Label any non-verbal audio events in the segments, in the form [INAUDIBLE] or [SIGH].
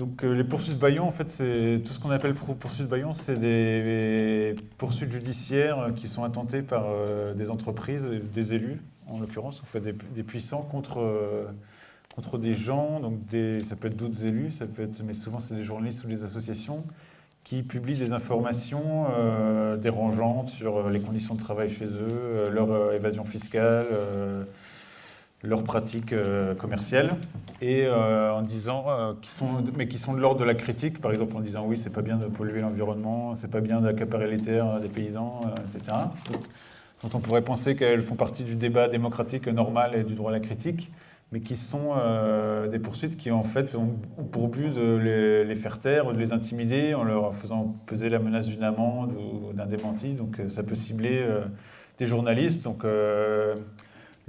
Donc les poursuites Bayon, en fait, c'est tout ce qu'on appelle poursuites Bayon, c'est des poursuites judiciaires qui sont intentées par des entreprises, des élus, en l'occurrence, on fait des, puissants contre, contre des gens, donc ça peut être d'autres élus, ça peut être, mais souvent c'est des journalistes ou des associations, qui publient des informations euh, dérangeantes sur euh, les conditions de travail chez eux, euh, leur évasion fiscale, leurs pratiques commerciales, et en disant, qui sont, mais qui sont de l'ordre de la critique, par exemple en disant oui, c'est pas bien de polluer l'environnement, c'est pas bien d'accaparer les terres des paysans, etc. dont on pourrait penser qu'elles font partie du débat démocratique normal et du droit à la critique mais qui sont euh, des poursuites qui en fait ont, pour but de les, faire taire, de les intimider en leur faisant peser la menace d'une amende ou d'un démenti. Donc euh, ça peut cibler euh, des journalistes. Donc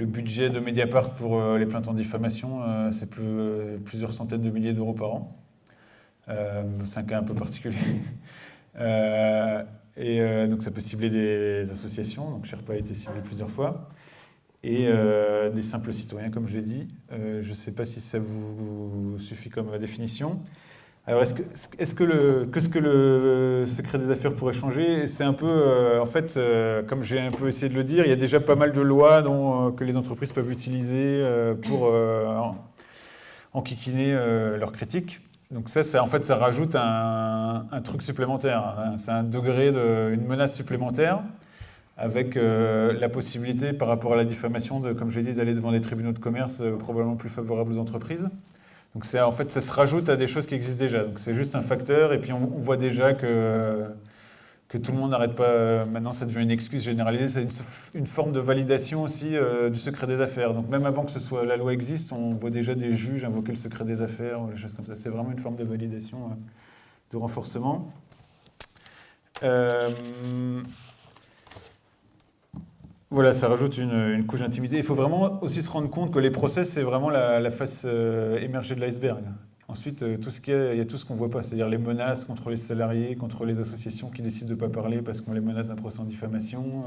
le budget de Mediapart pour les plaintes en diffamation, c'est plusieurs centaines de milliers d'euros par an. c'est un cas un peu particulier. [LAUGHS] et donc ça peut cibler des associations. Donc Sherpa a été ciblé plusieurs fois et euh, des simples citoyens, comme je l'ai dit. Euh, je ne sais pas si ça vous, suffit comme définition. Alors, est-ce que, que, le, ce que le secret des affaires pourrait changer? C'est un peu, euh, en fait, comme j'ai un peu essayé de le dire, il y a déjà pas mal de lois dont, que les entreprises peuvent utiliser pour enquiquiner leurs critiques. Donc ça, en fait, ça rajoute un, truc supplémentaire. Hein. C'est un degré, de, une menace supplémentaire avec euh, la possibilité par rapport à la diffamation, de, comme j'ai dit, d'aller devant des tribunaux de commerce euh, probablement plus favorables aux entreprises. Donc en fait, ça se rajoute à des choses qui existent déjà. Donc c'est juste un facteur, et puis on, voit déjà que, que tout le monde n'arrête pas, maintenant ça devient une excuse généralisée, c'est une, forme de validation aussi euh, du secret des affaires. Donc même avant que ce soit, la loi existe, on voit déjà des juges invoquer le secret des affaires, des choses comme ça. C'est vraiment une forme de validation, de renforcement. Voilà, ça rajoute une, couche d'intimité. Il faut vraiment aussi se rendre compte que les procès, c'est vraiment la, face euh, émergée de l'iceberg. Ensuite, euh, tout ce qu'il il y a tout ce qu'on ne voit pas, c'est-à-dire les menaces contre les salariés, contre les associations qui décident de ne pas parler parce qu'on les menace d'un procès en diffamation,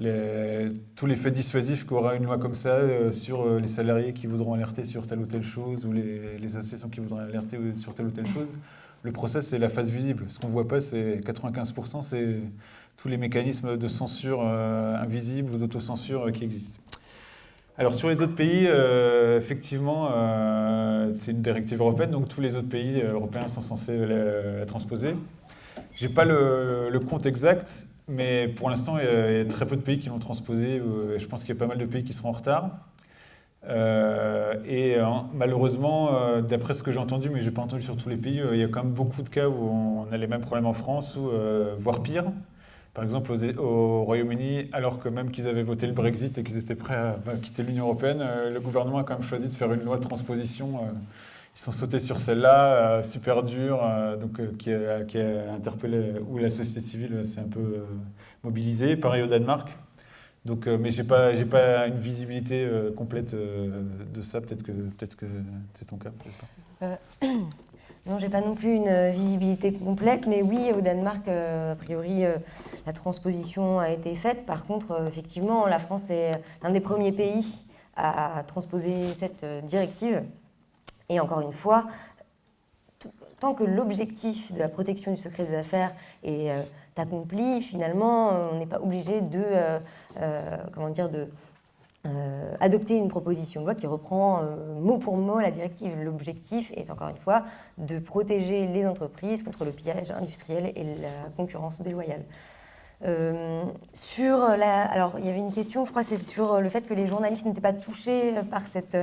euh, tous les faits dissuasifs qu'aura une loi comme ça sur les salariés qui voudront alerter sur telle ou telle chose ou les, associations qui voudront alerter sur telle ou telle chose. Le procès, c'est la face visible. Ce qu'on ne voit pas, c'est 95%, c'est tous les mécanismes de censure euh, invisible ou d'autocensure euh, qui existent. Alors sur les autres pays, euh, effectivement, c'est une directive européenne, donc tous les autres pays européens sont censés la, transposer. Je n'ai pas le, compte exact, mais pour l'instant, il, y a très peu de pays qui l'ont transposé. je pense qu'il y a pas mal de pays qui seront en retard. et malheureusement, d'après ce que j'ai entendu, mais je n'ai pas entendu sur tous les pays, il y a quand même beaucoup de cas où on a les mêmes problèmes en France, voire pire. Par exemple, au Royaume-Uni, alors que même qu'ils avaient voté le Brexit et qu'ils étaient prêts à quitter l'Union européenne, euh, le gouvernement a quand même choisi de faire une loi de transposition. Euh, ils sont sautés sur celle-là, euh, super dure, donc, qui a, interpellé, où la société civile s'est un peu mobilisée. Pareil au Danemark. Donc, mais je n'ai pas, pas une visibilité complète de ça. Peut-être que, peut que c'est ton cas. Non, j'ai pas non plus une euh, visibilité complète, mais oui, au Danemark, euh, a priori, euh, la transposition a été faite. Par contre, effectivement, la France est l'un des premiers pays à transposer cette directive. Et encore une fois, tant que l'objectif de la protection du secret des affaires est accompli, finalement, on n'est pas obligé de, comment dire, de euh, adopter une proposition de loi qui reprend euh, mot pour mot la directive. L'objectif est encore une fois de protéger les entreprises contre le pillage industriel et la concurrence déloyale. Euh, sur la, alors, il y avait une question, je crois, c'est sur le fait que les journalistes n'étaient pas touchés par cette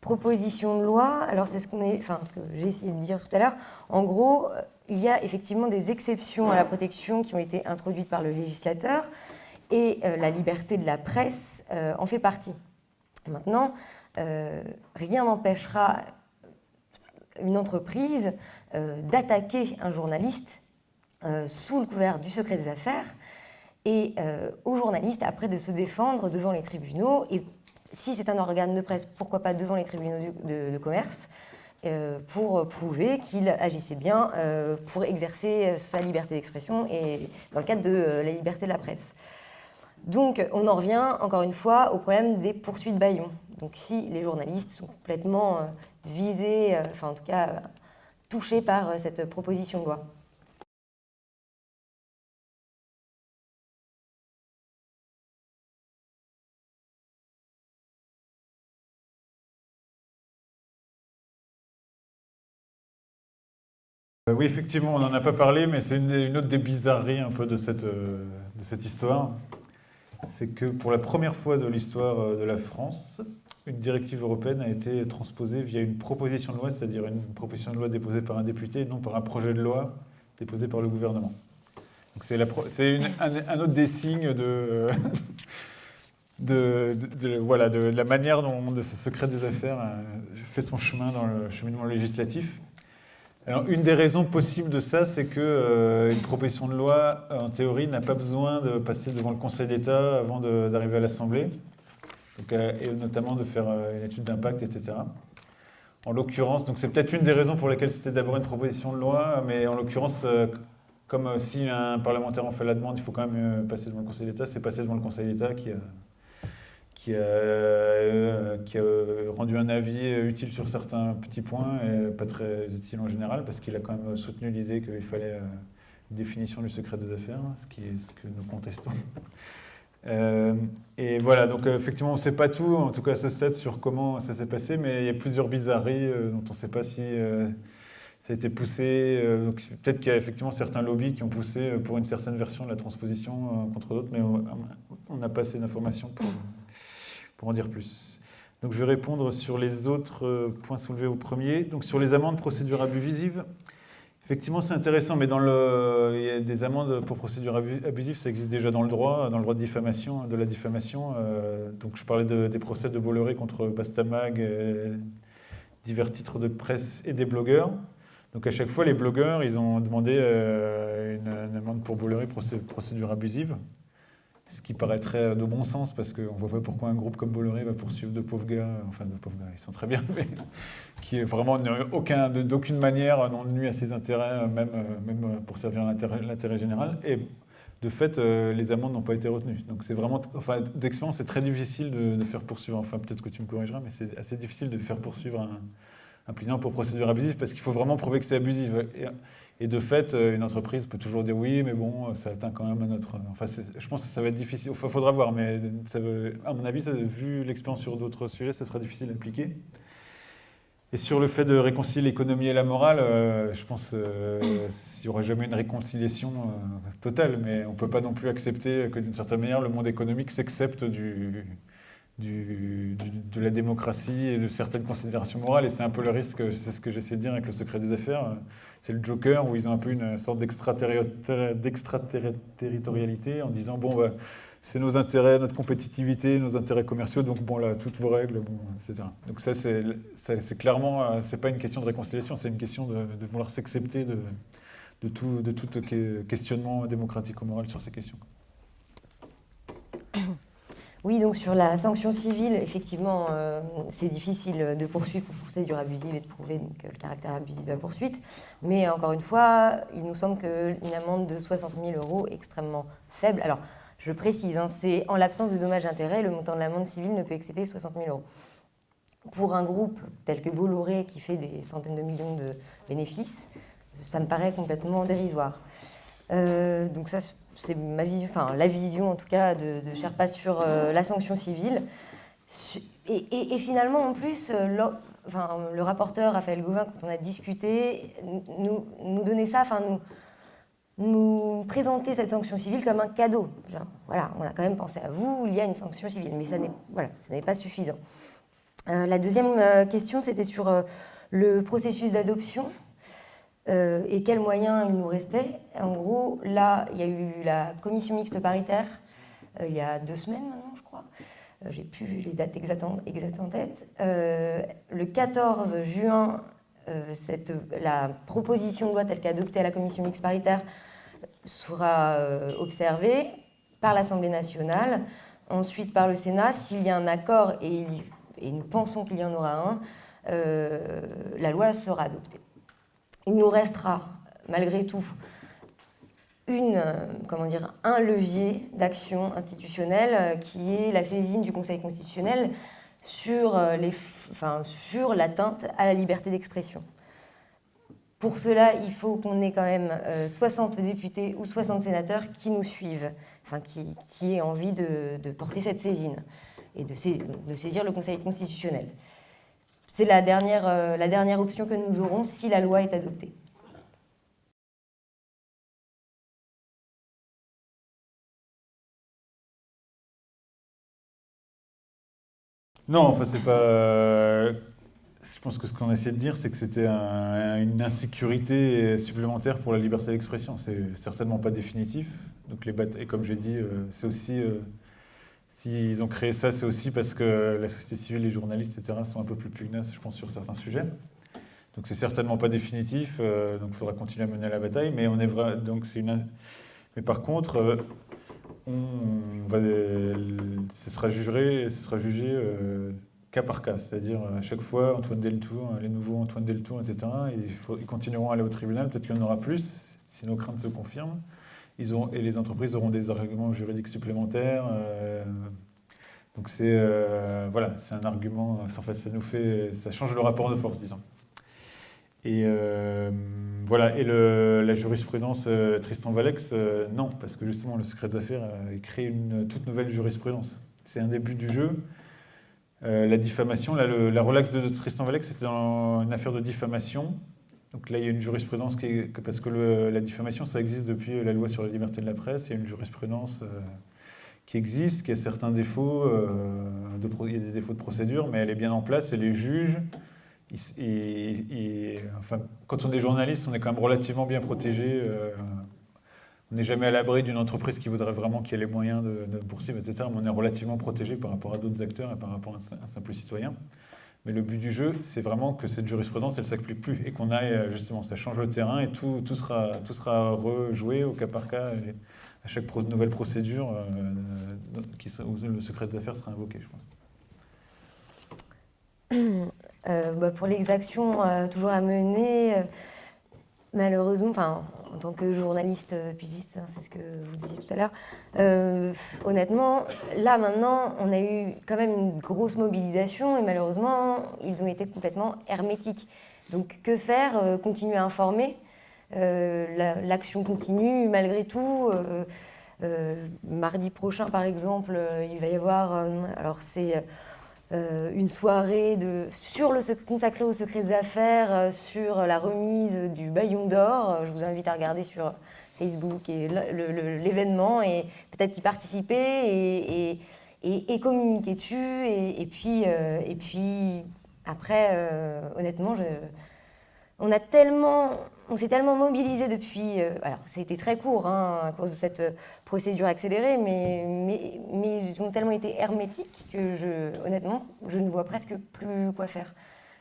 proposition de loi. Alors, c'est ce qu'on est, enfin, ce que j'ai essayé de dire tout à l'heure. En gros, il y a effectivement des exceptions à la protection qui ont été introduites par le législateur et la liberté de la presse euh, en fait partie. Maintenant, euh, rien n'empêchera une entreprise euh, d'attaquer un journaliste sous le couvert du secret des affaires et aux journalistes après de se défendre devant les tribunaux et si c'est un organe de presse, pourquoi pas devant les tribunaux de, commerce pour prouver qu'il agissait bien pour exercer sa liberté d'expression et dans le cadre de la liberté de la presse. Donc, on en revient, encore une fois, au problème des poursuites baillons. Donc, si les journalistes sont complètement euh, visés, euh, enfin, en tout cas, touchés par cette proposition de loi. Euh, oui, effectivement, on n'en a pas parlé, mais c'est une, autre des bizarreries un peu euh, de cette histoire. C'est que pour la première fois de l'histoire euh, de la France, une directive européenne a été transposée via une proposition de loi, c'est-à-dire une proposition de loi déposée par un député, non par un projet de loi déposé par le gouvernement. C'est un, autre des signes de, [LAUGHS] la manière dont ce secret des affaires fait son chemin dans le cheminement législatif. Alors, une des raisons possibles de ça, c'est qu'une euh, proposition de loi, euh, en théorie, n'a pas besoin de passer devant le Conseil d'État avant d'arriver à l'Assemblée, euh, et notamment de faire une étude d'impact, etc. En l'occurrence, donc c'est peut-être une des raisons pour lesquelles c'était d'abord une proposition de loi, mais en l'occurrence, comme si un parlementaire en fait la demande, il faut quand même passer devant le Conseil d'État, c'est passé devant le Conseil d'État qui a qui a, euh, qui a, rendu un avis utile sur certains petits points et pas très utile en général, parce qu'il a quand même soutenu l'idée qu'il fallait euh, une définition du secret des affaires, ce, qui est ce que nous contestons. [LAUGHS] Euh, et voilà, donc effectivement, on ne sait pas tout, en tout cas à ce stade, sur comment ça s'est passé, mais il y a plusieurs bizarreries dont on ne sait pas si ça a été poussé. Peut-être qu'il y a effectivement certains lobbies qui ont poussé pour une certaine version de la transposition contre d'autres, mais on n'a pas assez d'informations pour pour en dire plus. Donc je vais répondre sur les autres euh, points soulevés au premier. Donc sur les amendes procédure abusive, effectivement c'est intéressant, mais dans le, il y a des amendes pour procédure abusive, ça existe déjà dans le droit, dans le droit de diffamation, de la diffamation. Euh, donc je parlais des procès de Bolloré contre Bastamag, divers titres de presse et des blogueurs. Donc à chaque fois, les blogueurs, ils ont demandé euh, une, amende pour Bolloré, procédure abusive. Ce qui paraîtrait de bon sens, parce qu'on ne voit pas pourquoi un groupe comme Bolloré va poursuivre de pauvres gars, enfin de pauvres gars, ils sont très bien, [LAUGHS] mais qui est vraiment d'aucune manière n'ont nuit à ses intérêts, même, même pour servir l'intérêt général. Et de fait, euh, les amendes n'ont pas été retenues. Donc c'est vraiment, enfin, d'expérience, c'est très difficile de, faire poursuivre, enfin peut-être que tu me corrigeras, mais c'est assez difficile de faire poursuivre un, un plaignant pour procédure abusive, parce qu'il faut vraiment prouver que c'est abusif. De fait, euh, une entreprise peut toujours dire oui, mais bon, ça atteint quand même à notre... Enfin, je pense que ça va être difficile. Il faudra voir, mais à mon avis, vu l'expérience sur d'autres sujets, ça sera difficile à appliquer. Et sur le fait de réconcilier l'économie et la morale, euh, je pense euh, qu'il n'y aura jamais une réconciliation totale, mais on ne peut pas non plus accepter que d'une certaine manière, le monde économique s'accepte du, de la démocratie et de certaines considérations morales. Et c'est un peu le risque, c'est ce que j'essaie de dire avec le secret des affaires. C'est le Joker où ils ont un peu une sorte d'extraterritorialité en disant bon, bah, c'est nos intérêts, notre compétitivité, nos intérêts commerciaux, donc bon, là, toutes vos règles, bon, etc. Donc ça, c'est clairement, euh, c'est pas une question de réconciliation, c'est une question de, vouloir s'accepter de, tout, de tout questionnement démocratique ou moral sur ces questions. Oui, donc sur la sanction civile, effectivement, euh, c'est difficile de poursuivre pour procédure abusive et de prouver le caractère abusif de la poursuite. Mais encore une fois, il nous semble qu'une amende de 60 000 euros est extrêmement faible. Alors, je précise, hein, c'est en l'absence de dommages-intérêts, le montant de l'amende civile ne peut excéder 60 000 euros. Pour un groupe tel que Bolloré, qui fait des centaines de millions de bénéfices, ça me paraît complètement dérisoire. Euh, donc ça, c'est ma vision, enfin la vision en tout cas de, de Sherpa sur euh, la sanction civile. Et, finalement, en plus, euh, le, rapporteur Raphaël Gauvin, quand on a discuté, nous, nous donnait ça, enfin nous, nous présenter cette sanction civile comme un cadeau. on a quand même pensé à vous, il y a une sanction civile, mais ça n'est pas suffisant. la deuxième question, c'était sur le processus d'adoption. Euh, et quels moyens il nous restait. En gros, là, il y a eu la commission mixte paritaire euh, il y a deux semaines maintenant, je crois. Euh, j'ai plus les dates exactes en, tête. le 14 juin, la proposition de loi telle qu'adoptée à la commission mixte paritaire sera observée par l'Assemblée nationale, ensuite par le Sénat. S'il y a un accord, et nous pensons qu'il y en aura un, la loi sera adoptée il nous restera malgré tout dire, un levier d'action institutionnelle euh, qui est la saisine du Conseil constitutionnel sur euh, l'atteinte enfin, à la liberté d'expression. Pour cela, il faut qu'on ait quand même 60 députés ou 60 sénateurs qui nous suivent, qui, aient envie de, porter cette saisine et de saisir le Conseil constitutionnel. C'est la dernière, la dernière option que nous aurons si la loi est adoptée. Non, enfin, c'est pas. Je pense que ce qu'on essaie de dire, c'est que c'était une insécurité supplémentaire pour la liberté d'expression. C'est certainement pas définitif. Donc les et comme j'ai dit, euh, c'est aussi. Euh, s'ils ont créé ça, c'est aussi parce que la société civile, les journalistes, etc., sont un peu plus pugnaces, je pense, sur certains sujets. Donc c'est certainement pas définitif. Euh, donc il faudra continuer à mener la bataille. Mais on est vrai. Donc c'est une. Mais par contre, ce sera jugé, ce sera jugé euh, cas par cas. C'est-à-dire, à chaque fois, Antoine Deltour, les nouveaux Antoine Deltour, etc., ils, continueront à aller au tribunal. Peut-être qu'il y en aura plus, si nos craintes se confirment. Ils ont, et les entreprises auront des arguments juridiques supplémentaires. Euh, donc c'est euh, voilà, c'est un argument, en fait, ça nous fait, ça change le rapport de force, disons. Et euh, voilà, et la jurisprudence euh, Tristan Valex, euh, non, parce que justement le secret des affaires a créé une toute nouvelle jurisprudence. C'est un début du jeu. la diffamation, la relaxe de Tristan Valex, c'était une affaire de diffamation. Donc là, il y a une jurisprudence qui est, parce que la diffamation, ça existe depuis la loi sur la liberté de la presse. Il y a une jurisprudence qui existe, qui a certains défauts, il y a des défauts de procédure, mais elle est bien en place et les juges quand on est journaliste, on est quand même relativement bien protégé. Euh, on n'est jamais à l'abri d'une entreprise qui voudrait vraiment qu'il y ait les moyens de, de, poursuivre, etc. Mais on est relativement protégé par rapport à d'autres acteurs et par rapport à un, simple citoyen. Mais le but du jeu, c'est vraiment que cette jurisprudence, elle ne s'applique plus et qu'on aille, euh, justement, ça change le terrain et tout, tout, sera, tout sera rejoué au cas par cas à chaque nouvelle procédure euh, où le secret des affaires sera invoqué, je pense. Euh, bah, pour euh, toujours à mener, malheureusement, enfin, en tant que journaliste pigiste, hein, c'est ce que vous disiez tout à l'heure, honnêtement, là maintenant, on a eu quand même une grosse mobilisation et malheureusement, ils ont été complètement hermétiques. Donc que faire Continuer à informer L'action continue malgré tout. mardi prochain, par exemple, il va y avoir, alors c'est euh, une soirée sur le, consacrée au secret des affaires, euh, sur la remise du baillon d'or. Je vous invite à regarder sur Facebook l'événement et peut-être y participer et, et, communiquer dessus. Et, puis, euh, et puis après, honnêtement, on a tellement on s'est tellement mobilisé depuis. Euh, alors, ça a été très court hein, à cause de cette euh, procédure accélérée, mais, ils ont tellement été hermétiques que, honnêtement, je ne vois presque plus quoi faire.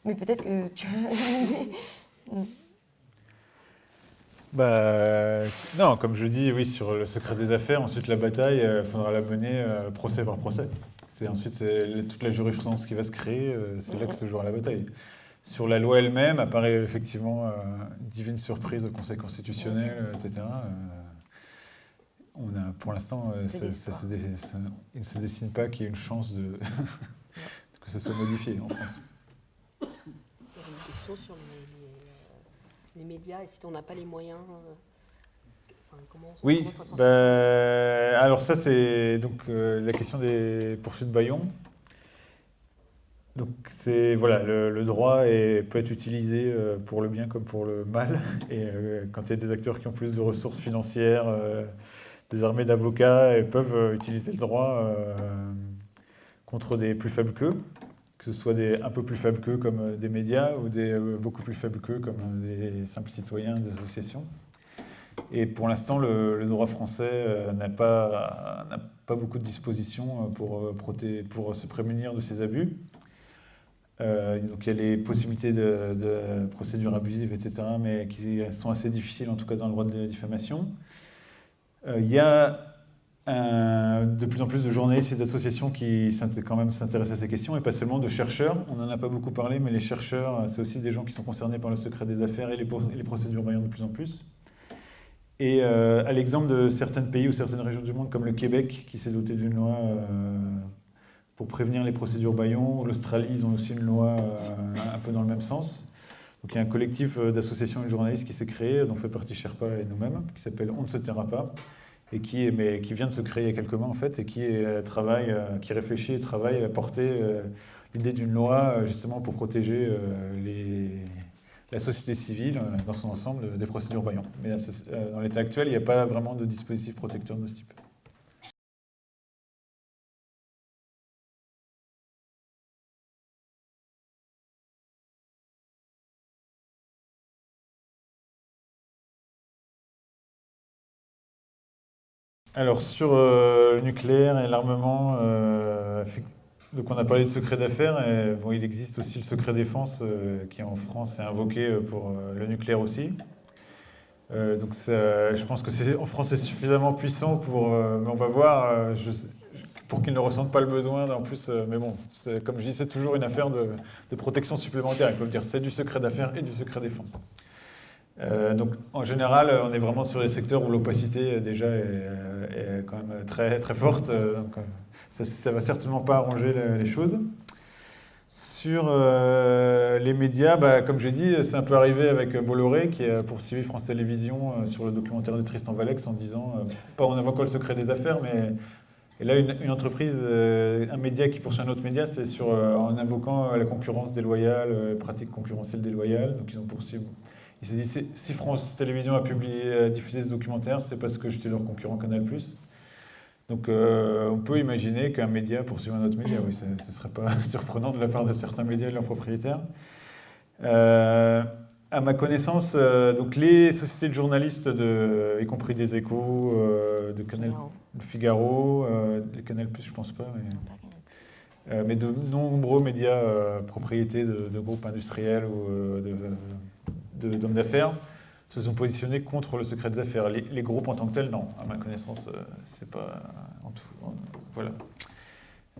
Mais peut-être que tu. bah, non, comme je dis, oui, sur le secret des affaires, ensuite la bataille, il euh, faudra la mener procès par procès. C'est ensuite toute la jurisprudence qui va se créer, c'est là que se jouera la bataille. Sur la loi elle-même, apparaît effectivement euh, divine surprise au Conseil constitutionnel, euh, etc. Euh, on a, pour l'instant, il ne se dessine pas qu'il y ait une chance de [LAUGHS] que ce soit modifié en France. Il y a une question sur les, médias et si on n'a pas les moyens. oui, bah, alors ça c'est donc la question des poursuites Bayon. Donc c'est voilà, le, droit peut être utilisé euh, pour le bien comme pour le mal. [LAUGHS] Et euh, quand il y a des acteurs qui ont plus de ressources financières, euh, des armées d'avocats, ils peuvent utiliser le droit contre des plus faibles qu'eux, que ce soit des un peu plus faibles qu'eux comme des médias ou des beaucoup plus faibles qu'eux comme des simples citoyens, des associations. Et pour l'instant, le, droit français n'a pas, beaucoup de dispositions pour, pour se prémunir de ces abus. Euh, donc il y a les possibilités de, procédures abusives, etc., mais qui sont assez difficiles, en tout cas dans le droit de la diffamation. Euh, il y a de plus en plus de journalistes et d'associations qui s'intéressent à ces questions, et pas seulement de chercheurs. On n'en a pas beaucoup parlé, mais les chercheurs, c'est aussi des gens qui sont concernés par le secret des affaires et les, procédures vaillantes de plus en plus. Et euh, à l'exemple de certains pays ou certaines régions du monde, comme le Québec, qui s'est doté d'une loi pour prévenir les procédures baillons. L'Australie, ils ont aussi une loi euh, un peu dans le même sens. Donc il y a un collectif d'associations et de journalistes qui s'est créé, dont fait partie Sherpa et nous-mêmes, qui s'appelle On ne se taira pas, et qui, mais, qui vient de se créer il y a quelques mois en fait, et qui travaille, qui réfléchit et travaille à porter l'idée d'une loi justement pour protéger la société civile dans son ensemble des procédures Bayon. Mais dans l'état actuel, il n'y a pas vraiment de dispositif protecteur de ce type. Alors sur euh, le nucléaire et l'armement, euh, donc on a parlé de secret d'affaires, bon, il existe aussi le secret défense euh, qui en France est invoqué pour le nucléaire aussi. donc je pense que en France c'est suffisamment puissant pour, mais on va voir, pour qu'ils ne ressentent pas le besoin. En plus, mais bon, comme je dis, c'est toujours une affaire de, de protection supplémentaire. Il faut dire, c'est du secret d'affaires et du secret défense. Euh, donc en général, on est vraiment sur les secteurs où l'opacité euh, déjà est, quand même très, très forte. Euh, ça ne va certainement pas arranger les, choses. Sur les médias, bah, comme j'ai dit, c'est un peu arrivé avec Bolloré qui a poursuivi France Télévisions sur le documentaire de Tristan Valex en disant, pas en invoquant le secret des affaires, mais là, une, entreprise, un média qui poursuit un autre média, c'est sur en invoquant la concurrence déloyale, les pratiques concurrentielles déloyales. Donc ils ont poursuivi il s'est dit, si France Télévisions a publié, diffusé ce documentaire, c'est parce que j'étais leur concurrent Canal+. Donc euh, on peut imaginer qu'un média poursuive un autre média, oui, ce ne serait pas [LAUGHS] surprenant de la part de certains médias et de leurs propriétaires. Euh, à ma connaissance, euh, donc les sociétés de journalistes, de, y compris des échos, de Canal Figaro, les Canal+, je pense pas, mais, mais de nombreux médias propriétés de, de, groupes industriels ou de d'hommes d'affaires se sont positionnés contre le secret des affaires. Les, groupes en tant que tels, non. À ma connaissance, euh, c'est pas en tout. voilà.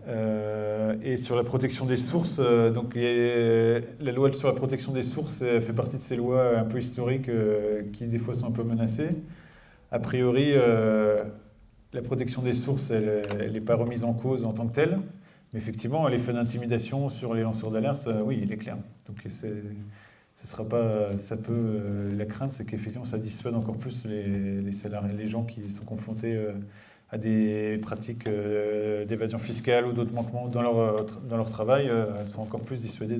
Euh, et sur la protection des sources, euh, donc la loi sur la protection des sources fait partie de ces lois un peu historiques qui des fois sont un peu menacées. A priori, la protection des sources, elle n'est pas remise en cause en tant que telle, mais effectivement, l'effet d'intimidation sur les lanceurs d'alerte, oui, il est clair. Donc c'est ce sera pas, ça peut, euh, la crainte, c'est qu'effectivement, ça dissuade encore plus les, les, salariés, les gens qui sont confrontés euh, à des pratiques euh, d'évasion fiscale ou d'autres manquements dans leur, dans leur travail, sont encore plus dissuadés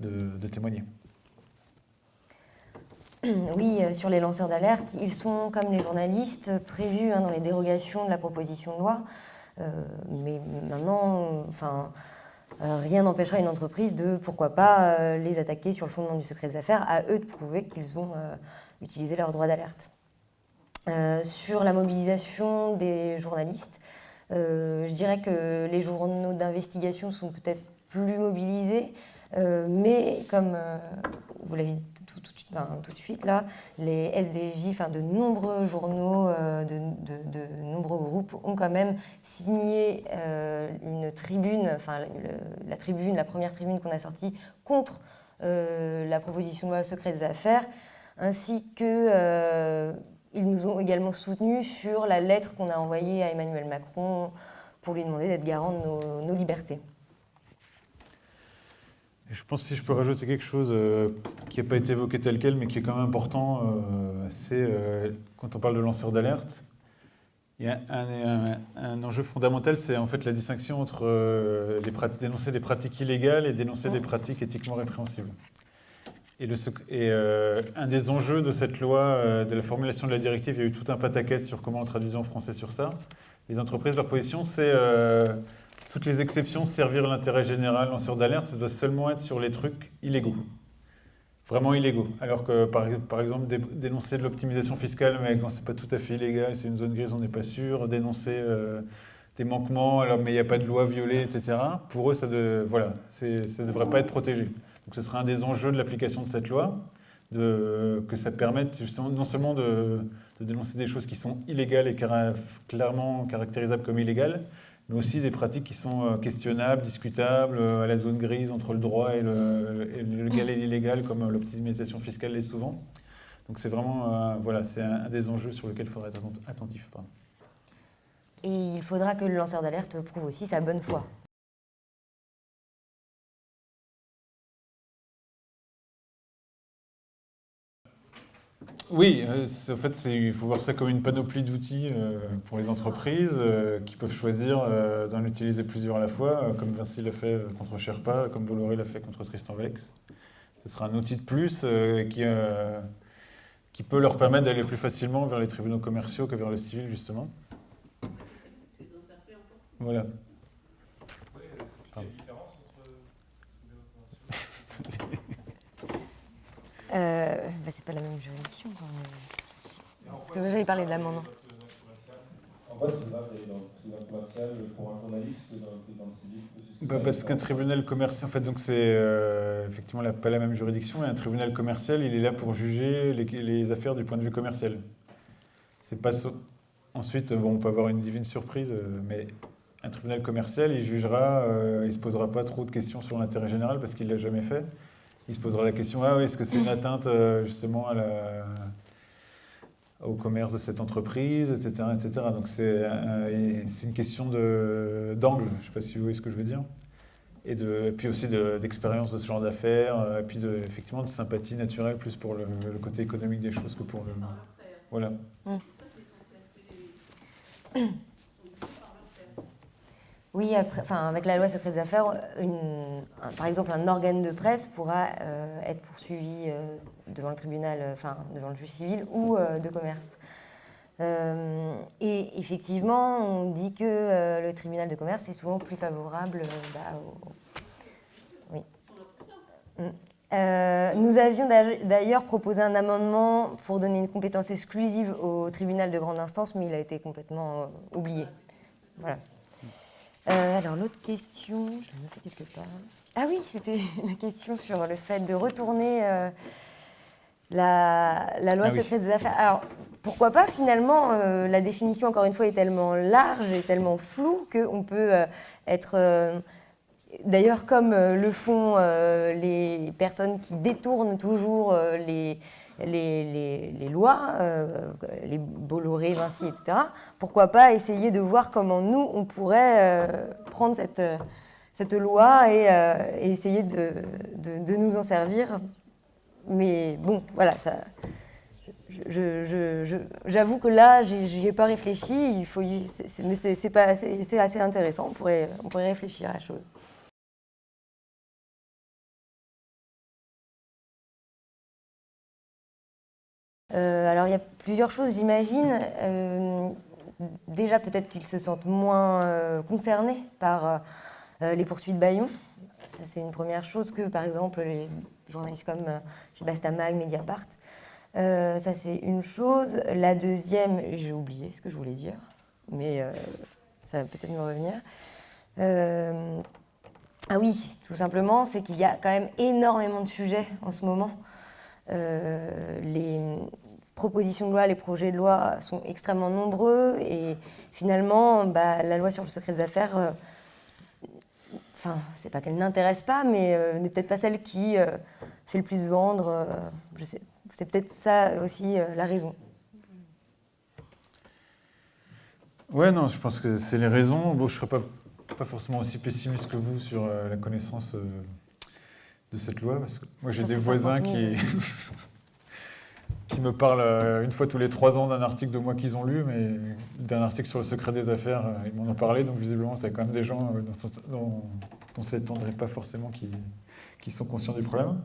de, de, témoigner. Oui, sur les lanceurs d'alerte, ils sont, comme les journalistes, prévus hein, dans les dérogations de la proposition de loi. mais maintenant, enfin, euh, rien n'empêchera une entreprise de, pourquoi pas, euh, les attaquer sur le fondement du secret des affaires, à eux de prouver qu'ils ont euh, utilisé leur droit d'alerte. sur la mobilisation des journalistes, je dirais que les journaux d'investigation sont peut-être plus mobilisés, mais comme vous l'avez tout, de suite là, les SDJ, enfin de nombreux journaux, euh, de, nombreux groupes ont quand même signé euh, une tribune, enfin la tribune, la première tribune qu'on a sortie contre euh, la proposition de loi secret des affaires, ainsi que ils nous ont également soutenus sur la lettre qu'on a envoyée à Emmanuel Macron pour lui demander d'être garant de nos libertés. Je pense que si je peux rajouter quelque chose euh, qui n'a pas été évoqué tel quel, mais qui est quand même important, euh, c'est euh, quand on parle de lanceurs d'alerte, il y a un, enjeu fondamental, c'est en fait la distinction entre les dénoncer des pratiques illégales et dénoncer des pratiques éthiquement répréhensibles. Et, le, et un des enjeux de cette loi, de la formulation de la directive, il y a eu tout un pataquès sur comment on traduisait en français sur ça. Les entreprises, leur position, c'est toutes les exceptions, servir l'intérêt général, lanceur d'alerte, ça doit seulement être sur les trucs illégaux. Vraiment illégaux. Alors que, par, exemple, dénoncer de l'optimisation fiscale, mais quand c'est pas tout à fait illégal, c'est une zone grise, on n'est pas sûr. Dénoncer euh, des manquements, alors, mais il n'y a pas de loi violée, etc. Pour eux, ça ne devrait pas être protégé. Donc ce sera un des enjeux de l'application de cette loi, que ça permette justement, non seulement de, dénoncer des choses qui sont illégales et clairement caractérisables comme illégales, mais aussi des pratiques qui sont euh, questionnables, discutables, euh, à la zone grise entre le droit et le, légal et l'illégal, comme euh, l'optimisation fiscale l'est souvent. Donc c'est vraiment voilà, c'est un, des enjeux sur lesquels il faudra être attentif. Et il faudra que le lanceur d'alerte prouve aussi sa bonne foi. Oui, euh, en fait, il faut voir ça comme une panoplie d'outils euh, pour les entreprises euh, qui peuvent choisir d'en utiliser plusieurs à la fois, comme Vinci l'a fait contre Sherpa, comme Bolloré l'a fait contre Tristan Valex. Ce sera un outil de plus qui, qui peut leur permettre d'aller plus facilement vers les tribunaux commerciaux que vers le civil, justement. Voilà. Pardon. [LAUGHS] Euh, bah, c'est pas la même juridiction. quand même. Parce que j'avais parlé de l'amendement. En quoi c'est grave d'aller dans le tribunal commercial pour un journaliste que dans le tribunal civil Bah, parce qu'un tribunal commercial, en fait, donc c'est euh, effectivement la- pas la même juridiction, et un tribunal commercial, il est là pour juger les, les affaires du point de vue commercial. C'est pas so- Ensuite, bon, on peut avoir une divine surprise, euh, mais un tribunal commercial, il jugera, euh, il se posera pas trop de questions sur l'intérêt général parce qu'il l'a jamais fait. Il se posera la question, ah oui, est-ce que c'est une atteinte euh, justement au commerce de cette entreprise, etc. etc. Donc c'est euh, c'est une question d'angle, je ne sais pas si vous voyez ce que je veux dire. Et, de, puis aussi de- d'expérience de, ce genre d'affaires, euh, et puis de, effectivement de sympathie naturelle plus pour le, le côté économique des choses que pour le... Voilà. Oui, enfin, avec la loi secret des affaires, par exemple, un organe de presse pourra euh, être poursuivi euh, devant le tribunal, euh, enfin, devant le juge civil ou de commerce. Et effectivement, on dit que le tribunal de commerce est souvent plus favorable bah, au- Oui. Mm. Nous avions d'a- d'ailleurs proposé un amendement pour donner une compétence exclusive au tribunal de grande instance, mais il a été complètement oublié. Voilà. Euh, alors l'autre question, je l'ai notée quelque part. Ah oui, c'était [LAUGHS] la question sur le fait de retourner euh, la, la loi Ah oui. secrète des affaires. Alors pourquoi pas finalement, euh, la définition encore une fois est tellement large et tellement floue qu'on peut être... D'ailleurs, comme le font les personnes qui détournent toujours les, les, lois, euh, les Bolloré, Vinci, etc., pourquoi pas essayer de voir comment nous, on pourrait euh, prendre cette, euh, cette loi et, essayer de, de- nous en servir. Mais bon, voilà, ça... J'avoue que là, j'y ai pas réfléchi. Il faut, mais c'est assez intéressant. On pourrait, on pourrait réfléchir à la chose. Plusieurs choses, j'imagine. Euh, déjà, peut-être qu'ils se sentent moins euh, concernés par euh, les poursuites Bayon. Ça, c'est une première chose que, par exemple, les journalistes comme Bastamag, Mediapart. Ça, c'est une chose. La deuxième, j'ai oublié ce que je voulais dire, mais ça va peut-être me revenir. Ah oui, tout simplement, c'est qu'il y a quand même énormément de sujets en ce moment. Les propositions de loi, les projets de loi sont extrêmement nombreux et finalement, bah, la loi sur le secret des affaires, euh, enfin, c'est pas qu'elle n'intéresse pas, mais euh, n'est peut-être pas celle qui euh, fait le plus vendre. je sais, c'est peut-être ça aussi la raison. Ouais, non, je pense que c'est les raisons. Bon, je ne serais pas, pas forcément aussi pessimiste que vous sur la connaissance de cette loi, parce que moi j'ai des voisins 50 000. qui, [LAUGHS] qui me parlent euh, une fois tous les trois ans d'un article de moi qu'ils ont lu, mais d'un article sur le secret des affaires, euh, ils m'en ont parlé, donc visiblement c'est quand même des gens euh, dont, on- dont on ne s'étendrait pas forcément qui, qui sont conscients du problème.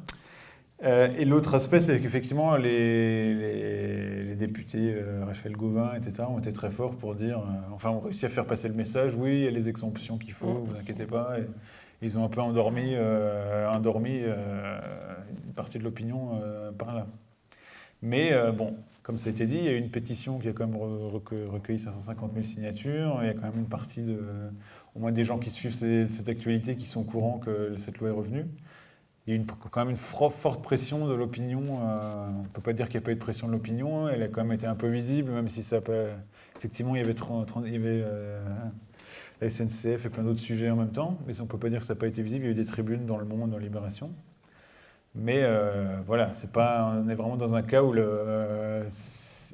Euh, et l'autre aspect, c'est qu'effectivement, les, les- les députés euh, Raphaël Gauvin, etc., ont été très forts pour dire, euh, enfin, ont réussi à faire passer le message, oui, il y a les exemptions qu'il faut, Mm. vous inquiétez pas. Et ils ont un peu endormi, endormi une partie de l'opinion par là. Mais euh, bon, comme ça a été dit, il y a eu une pétition qui a quand même re- recueilli recueilli 550 000 signatures. Il y a quand même une partie au moins des gens qui suivent cette actualité qui sont au courant que cette loi est revenue. Il y a une- quand même une forte pression de l'opinion. euh, on ne peut pas dire qu'il n'y a pas eu de pression de l'opinion. Elle a quand même été un peu visible, même si ça pas. Effectivement, il y avait, 30 30 il y avait euh, la SNCF et plein d'autres sujets en même temps. Mais on ne peut pas dire que ça n'a pas été visible. Il y a eu des tribunes dans Le Monde, dans Libération. Mais euh, voilà, c'est pas, on est vraiment dans un cas où le. euh,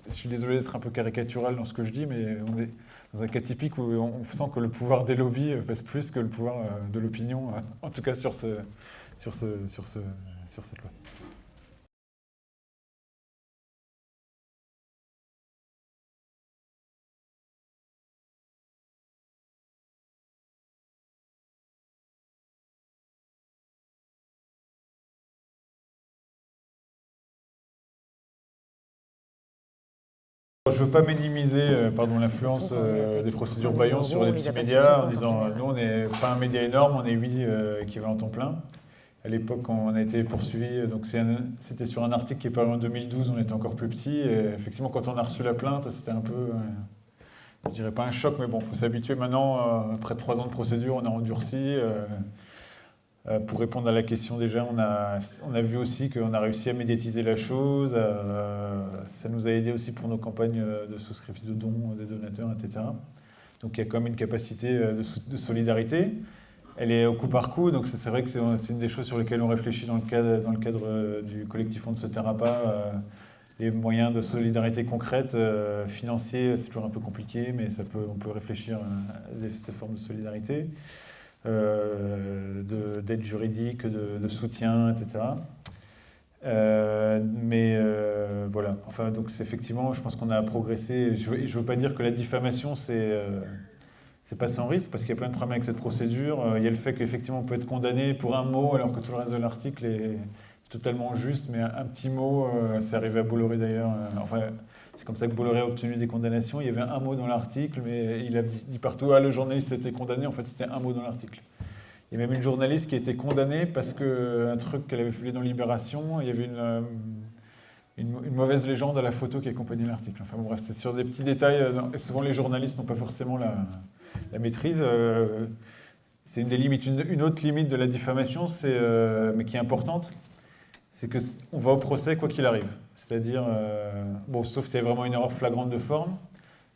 je suis désolé d'être un peu caricatural dans ce que je dis, mais on est dans un cas typique où on sent que le pouvoir des lobbies euh, pèse plus que le pouvoir de l'opinion, en tout cas sur, ce, sur, ce, sur, ce, sur cette loi. Je ne veux pas minimiser euh, pardon, l'influence euh, des procédures Bayon sur les petits médias en disant nous, on n'est pas un média énorme, on est 8 euh, équivalents temps plein. À l'époque, on a été poursuivi, donc c'était sur un article qui est paru en 2012, on était encore plus petit. Et effectivement, quand on a reçu la plainte, c'était un peu, je dirais pas un choc, mais bon, il faut s'habituer maintenant. après trois ans de procédure, on a endurci. Euh, pour répondre à la question déjà, on a, on a vu aussi qu'on a réussi à médiatiser la chose. Euh, ça nous a aidé aussi pour nos campagnes de souscription de dons des donateurs, etc. Donc il y a quand même une capacité euh, de, solidarité. Elle est au coup par coup, donc c'est vrai que c'est une des choses sur lesquelles on réfléchit dans le cadre, du collectif On ne se taira pas. les moyens de solidarité concrète, financiers, c'est toujours un peu compliqué, mais ça peut, on peut réfléchir à ces formes de solidarité. Euh, d'aide juridique, de, soutien, etc. Euh, mais euh, voilà, enfin, donc effectivement, je pense qu'on a progressé. Je ne veux, pas dire que la diffamation, c'est c'est pas sans risque, parce qu'il y a plein de problèmes avec cette procédure. Il y a le fait qu'effectivement, on peut être condamné pour un mot, alors que tout le reste de l'article est totalement juste, mais un, petit mot, c'est arrivé à Bolloré d'ailleurs. enfin, c'est comme ça que Bolloré a obtenu des condamnations. Il y avait un mot dans l'article, mais il a dit partout Ah, le journaliste été condamné. En fait, c'était un mot dans l'article. Il y a même une journaliste qui a été condamnée parce qu'un truc qu'elle avait publié dans Libération, il y avait une, euh, une, mauvaise légende à la photo qui accompagnait l'article. Enfin bref, c'est sur des petits détails. Euh, et souvent, les journalistes n'ont pas forcément la, maîtrise. Euh, c'est une des limites. Une, autre limite de la diffamation, mais qui est importante, c'est qu'on va au procès quoi qu'il arrive. C'est-à-dire, euh, bon, sauf si c'est vraiment une erreur flagrante de forme,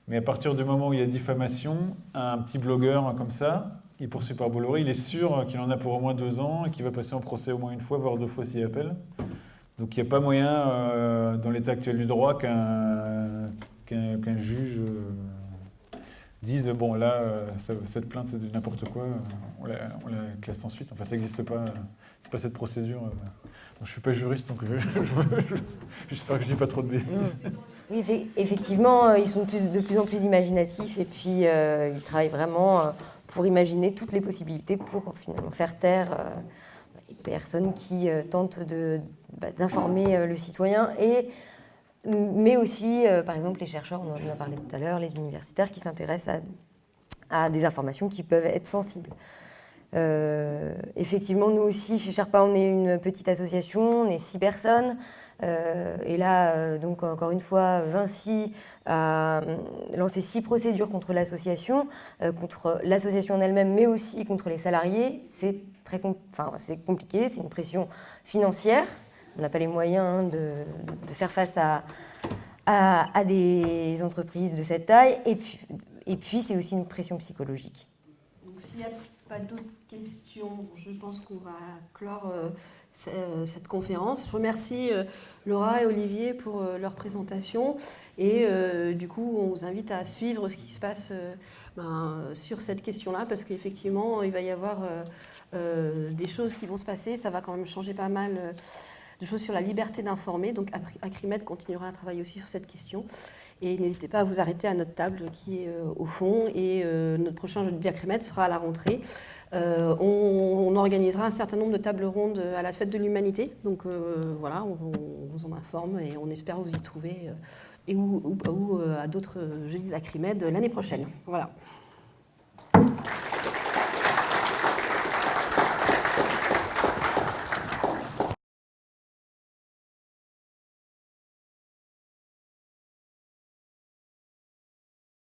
mais à partir du moment où il y a diffamation, un petit blogueur comme ça, il poursuit par Bolloré, il est sûr qu'il en a pour au moins deux ans et qu'il va passer en procès au moins une fois, voire deux fois s'il appelle. Donc il n'y a pas moyen, euh, dans l'état actuel du droit, qu'un juge euh, dise bon là, cette plainte c'est de n'importe quoi, on la, on la, classe ensuite. Enfin, ça n'existe pas, c'est pas cette procédure. Je ne suis pas juriste, donc [LAUGHS] j'espère que je ne dis pas trop de bêtises. Oui, effectivement, euh, ils sont de plus en plus imaginatifs et puis euh, ils travaillent vraiment euh, pour imaginer toutes les possibilités pour finalement faire taire les personnes qui tentent bah, d'informer le citoyen mais aussi, par exemple, les chercheurs, on en a parlé tout à l'heure, les universitaires qui s'intéressent à, des informations qui peuvent être sensibles. Euh, effectivement, nous aussi, chez Sherpa, on est une petite association, on est six personnes. Euh, et là, euh, donc encore une fois, Vinci a lancé six procédures contre l'association, contre l'association en elle-même, mais aussi contre les salariés. C'est compliqué, c'est une pression financière. On n'a pas les moyens hein, de, faire face à, à, à, des entreprises de cette taille. Et puis, et puis c'est aussi une pression psychologique. Donc s'il n'y a pas d'autres questions, je pense qu'on va clore euh, euh, cette conférence. Je remercie euh, Laura et Olivier pour leur présentation et du coup on vous invite à suivre ce qui se passe ben, sur cette question-là parce qu'effectivement il va y avoir des choses qui vont se passer, ça va quand même changer pas mal de choses sur la liberté d'informer. Donc Acrimed continuera à travailler aussi sur cette question. Et n'hésitez pas à vous arrêter à notre table qui est au fond. Et notre prochain jeu de Acrimed sera à la rentrée. Euh, on, organisera un certain nombre de tables rondes à la fête de l'humanité. Donc euh, voilà, on, vous en informe et on espère vous y trouver euh, et ou, à d'autres jeux d'Acrimed l'année prochaine. Voilà.